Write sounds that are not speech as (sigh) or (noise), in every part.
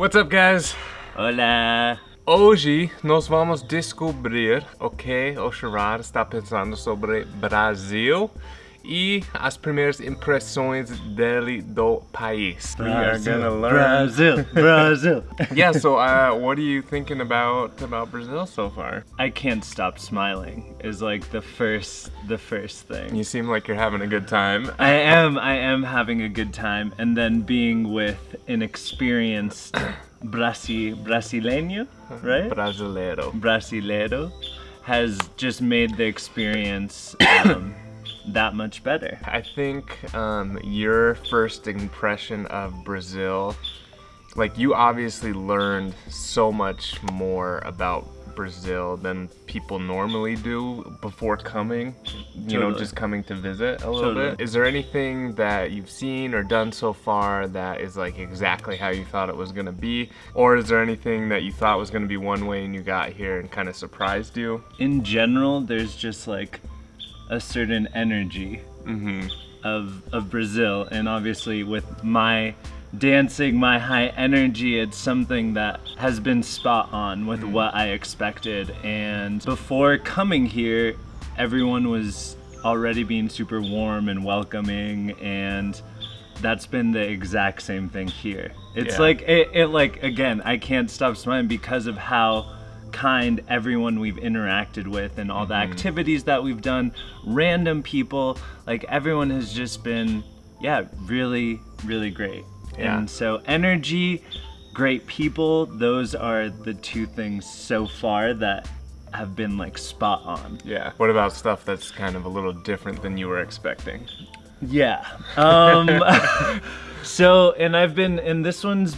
What's up, guys? Hola. Hoje nós vamos descobrir o que o Gerard está pensando sobre Brasil e as primeiras impressões dele do país. we are gonna learn. Brazil, (laughs) Brazil. yeah. So, uh, what are you thinking about about Brazil so far? I can't stop smiling is like the first the first thing. You seem like you're having a good time. I am I am having a good time and then being with an experienced (coughs) Brasi Brasileño, right? Brasileiro. Brasileiro has just made the experience um, (coughs) that much better. I think um, your first impression of Brazil, like you obviously learned so much more about Brazil than people normally do before coming, you know, just coming to visit a little Totally. bit. Is there anything that you've seen or done so far that is like exactly how you thought it was gonna be? Or is there anything that you thought was gonna be one way and you got here and kind of surprised you? In general, there's just like a certain energy Mm-hmm. of of Brazil, and obviously with my dancing, my high energy, it's something that has been spot on with what I expected. And before coming here, everyone was already being super warm and welcoming, and that's been the exact same thing here. It's Yeah. like it, it like again, I can't stop smiling because of how kind everyone we've interacted with and all the activities that we've done, random people, like everyone has just been yeah, really really great. Yeah. And so energy, great people, those are the two things so far that have been like spot on. Yeah. What about stuff that's kind of a little different than you were expecting? Yeah. Um (laughs) so and I've been and this one's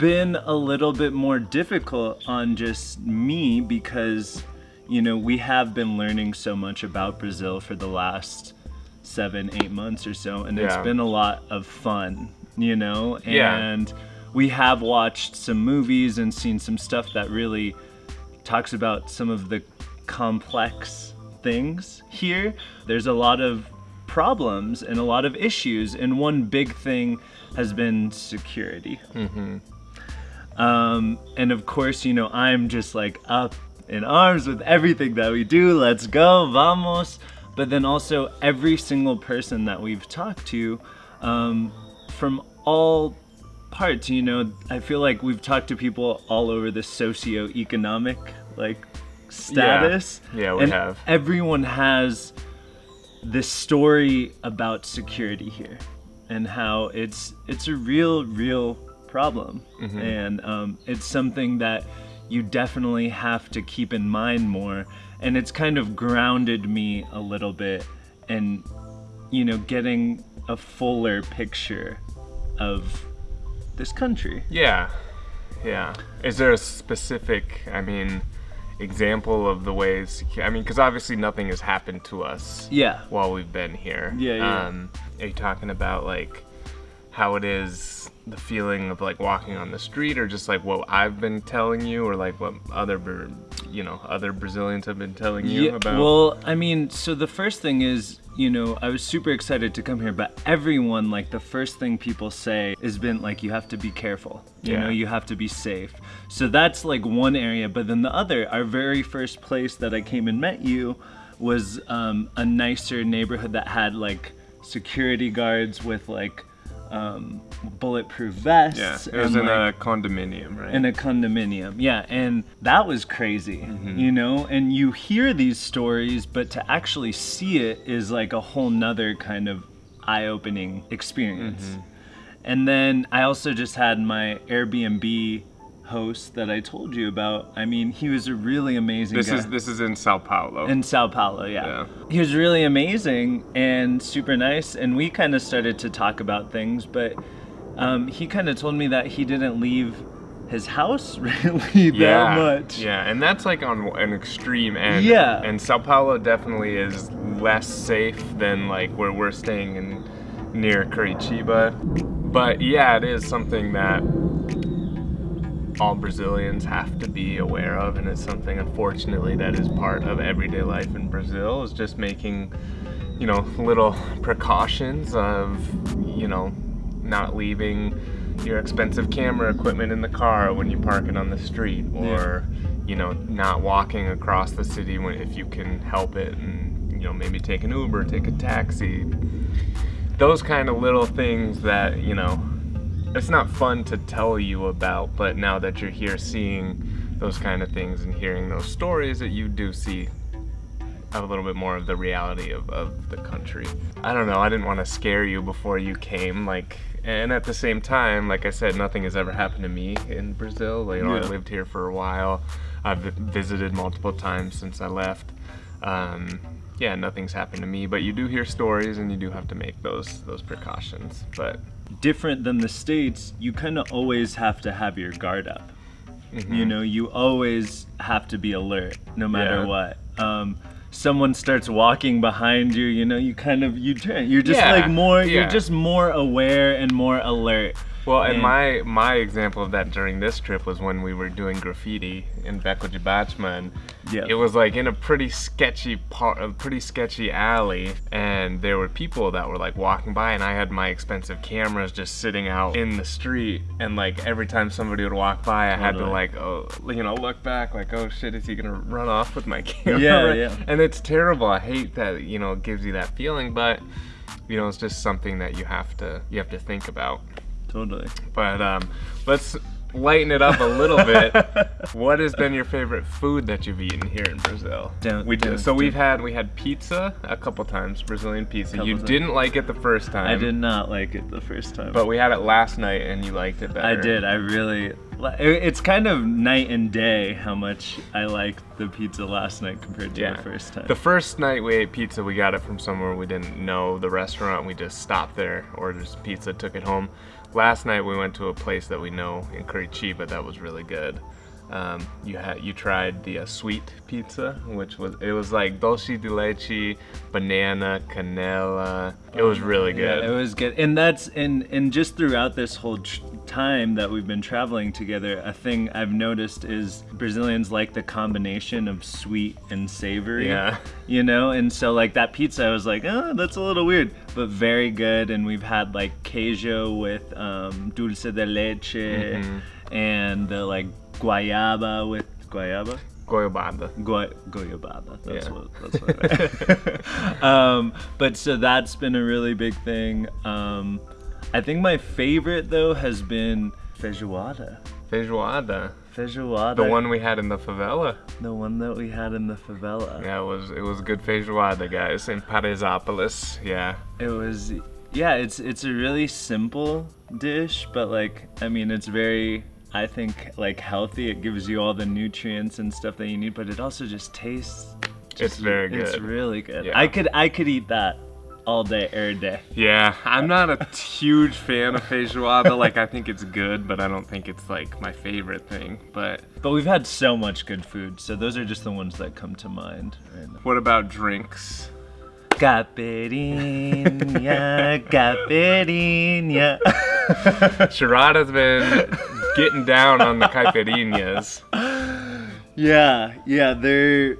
been a little bit more difficult on just me because you know, we have been learning so much about Brazil for the last 7 8 months or so and it's been a lot of fun, you know? Yeah. And we have watched some movies and seen some stuff that really talks about some of the complex things here. There's a lot of problems and a lot of issues, and one big thing has been security. Mm-hmm. Um, and of course, you know, I'm just like up in arms with everything that we do. Let's go, vamos. But then also, every single person that we've talked to um, from all parts, you know, I feel like we've talked to people all over the socio-economic like status. Yeah, we and have. Everyone has this story about security here and how it's it's a real real problem Mm-hmm. and um, it's something that you definitely have to keep in mind more and it's kind of grounded me a little bit and you know getting a fuller picture of this country Yeah, yeah. Is there a specific, I mean, example of the ways? I mean, because obviously nothing has happened to us yeah while we've been here. Yeah, yeah. Um, are you talking about like how it is the feeling of like walking on the street, or just like what I've been telling you, or like what other, you know, other Brazilians have been telling you Yeah, about? Well, I mean, so the first thing is, you know, I was super excited to come here, but everyone, like, the first thing people say has been, like, you have to be careful. You Yeah. know, you have to be safe. So that's, like, one area. But then the other, our very first place that I came and met you was um, a nicer neighborhood that had, like, security guards with, like, um, bulletproof vests. yeah, it was in like, a condominium, right? in a condominium. Yeah, and that was crazy, you know? And you hear these stories, but to actually see it is like a whole nother kind of eye opening experience. And then I also just had my Airbnb host that I told you about. I mean, he was a really amazing this guy. is this is in Sao Paulo. In Sao Paulo, yeah. Yeah. He was really amazing and super nice, and we kind of started to talk about things, but um, he kind of told me that he didn't leave his house (laughs) really that much. Yeah, and that's like on an extreme end. Yeah. And Sao Paulo definitely is less safe than like where we're staying in near Curitiba. But yeah, it is something that all Brazilians have to be aware of, and it's something unfortunately that is part of everyday life in Brazil is just making, you know, little precautions of, you know, not leaving your expensive camera equipment in the car when you park it on the street, or you know, not walking across the city when if you can help it, and you know, maybe take an Uber, take a taxi. Those kind of little things that you know, it's not fun to tell you about, but now that you're here seeing those kind of things and hearing those stories, that you do see a little bit more of the reality of, of the country. I don't know, I didn't want to scare you before you came, like, and at the same time, like I said, nothing has ever happened to me in Brazil. Like, you know, I Yeah. lived here for a while. I've visited multiple times since I left. Um, yeah, nothing's happened to me, but you do hear stories and you do have to make those those precautions. But different than the states you kind of always have to have your guard up Mm-hmm. you know you always have to be alert no matter Yeah. what um, someone starts walking behind you you know you kind of you turn you're just Yeah, like more yeah. you're just more aware and more alert Well, and And- my my example of that during this trip was when we were doing graffiti in de and Yeah. It was like in a pretty sketchy part, a pretty sketchy alley, and there were people that were like walking by, and I had my expensive cameras just sitting out in the street, and like every time somebody would walk by, I had to like, oh, you know, look back, like, oh shit, is he gonna run off with my (laughs) camera? Yeah, yeah. And it's terrible. I hate that, you know, it gives you that feeling, but you know, it's just something that you have to you have to think about. Totally But um, let's lighten it up a little bit. (laughs) what has been your favorite food that you've eaten here in Brazil? Don't- we don't- so we've had we had pizza a couple times, Brazilian pizza. You times. didn't like it the first time. i did not like it the first time But we had it last night and you liked it better. I did. I really. It's kind of night and day how much I liked the pizza last night compared to Yeah. the first time. The first night we ate pizza, we got it from somewhere we didn't know the restaurant. We just stopped there, ordered pizza, took it home. Last night we went to a place that we know in Curitiba that was really good. Um, you had you tried the uh, sweet pizza, which was it was like dulce de leche, banana, canela. It was really good. Yeah, it was good, and that's and and just throughout this whole tr- time that we've been traveling together, a thing I've noticed is Brazilians like the combination of sweet and savory. Yeah. you know, and so like that pizza, I was like, oh, that's a little weird, but very good. And we've had like queijo with um, dulce de leche, Mm-hmm. and the like guayaba with guayaba. Goiabada. Goy- goiabada. That's Yeah. what. That's what. (laughs) um, but so that's been a really big thing. Um, I think my favorite though has been feijoada. Feijoada. Feijoada. The one we had in the favela. The one that we had in the favela. Yeah, it was it was good feijoada, guys, in Paraisópolis. Yeah. It was. Yeah, it's it's a really simple dish, but like I mean, it's very. I think like healthy. It gives you all the nutrients and stuff that you need, but it also just tastes. It's very good. It's really good. Yeah. I could I could eat that all day, every day. Yeah, I'm not a huge fan of feijoada. Like, I think it's good, but I don't think it's like my favorite thing. But But we've had so much good food, so those are just the ones that come to mind. Right now. what about drinks? Caipirinha, (laughs) caipirinha. Sharada's been getting down on the caipirinhas. yeah, yeah, they're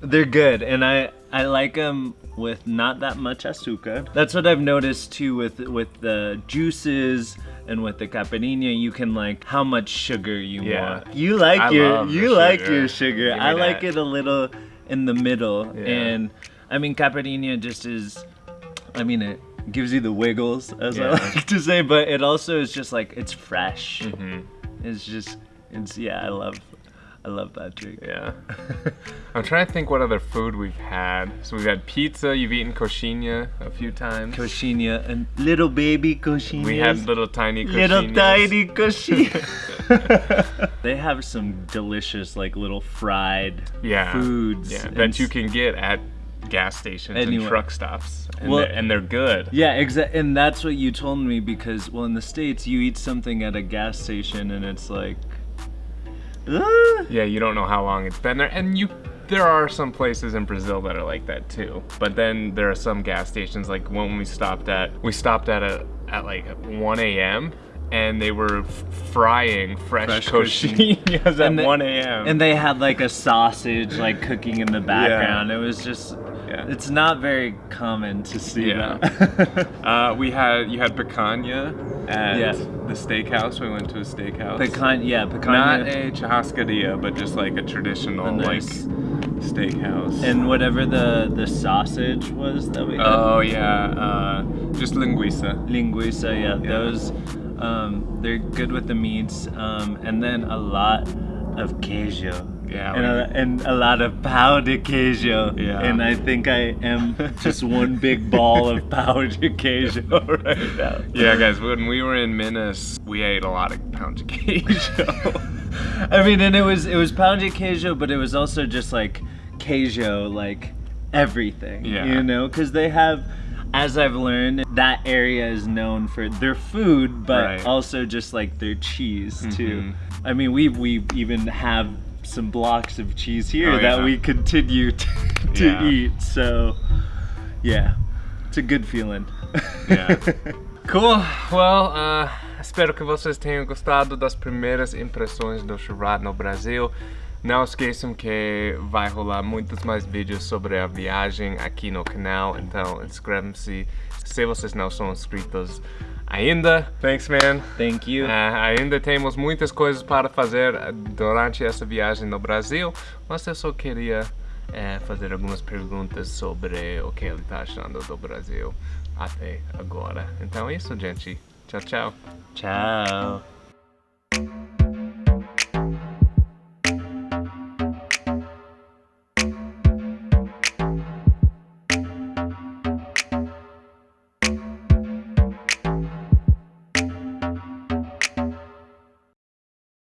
they're good, and I I like them with not that much azúcar. That's what I've noticed too with with the juices and with the caipirinha. You can like how much sugar you Yeah. want. You like I your you like sugar. your sugar. I like it a little in the middle, Yeah. and I mean caipirinha just is. I mean it gives you the wiggles, as I Yeah. like to say, but it also is just like it's fresh. Mhm. It's just it's yeah. I love I love that drink. Yeah. (laughs) I'm trying to think what other food we've had. So we've had pizza. You've eaten coxinha a few times. Coxinha and little baby coxinha. we had little tiny coxinhas. little tiny coxinha. (laughs) they have some delicious like little fried yeah. foods Yeah, that you can get at gas stations and truck stops. And, Well- they're, and they're good. Yeah, exactly. And that's what you told me because well in the states you eat something at a gas station and it's like "Ah." Yeah, you don't know how long it's been there, and you. There are some places in Brazil that are like that too. But then there are some gas stations, like when we stopped at, we stopped at a at like 1 a.m. and they were f- frying fresh, Fresh coxinhas (laughs) at And they- 1 a.m. And they had like a sausage like cooking in the background. It was just Yeah. it's not very common to see Yeah. that. (laughs) uh, we had you had picanha at Yeah. the steakhouse. We went to a steakhouse. Pecan yeah, pecan Not a churrascaria, but just like a traditional A like steakhouse. and whatever the the sausage was that we had. oh yeah, uh, just linguiça. linguiça, yeah, Yeah. those um, they're good with the meats, um, and then a lot of queijo. Yeah, and a, and a lot of de queijo. Yeah. and I think I am just one big ball of (laughs) de queijo right now. Yeah, guys, when we were in Minas, we ate a lot of pão de queijo. (laughs) I mean, and it was it was pão de queijo, but it was also just like queijo, like everything. Yeah. You know, because they have, as I've learned, that area is known for their food, but Right. also just like their cheese too. Mhm. I mean, we we even have some blocks of cheese here Oh, that yeah. we continue (laughs) to, to Yeah. eat. So, yeah, it's a good feeling. Yeah. (laughs) Cool. Well, uh, espero que vocês tenham gostado das primeiras impressões do Churrat no Brasil. Não esqueçam que vai rolar muitos mais vídeos sobre a viagem aqui no canal, então inscrevam-se se vocês não são inscritos ainda. Thanks, man. Thank you. Ah, ainda temos muitas coisas para fazer durante essa viagem no Brasil, mas eu só queria eh, fazer algumas perguntas sobre o que ele está achando do Brasil até agora. Então é isso, gente. Tchau, tchau. Ciao.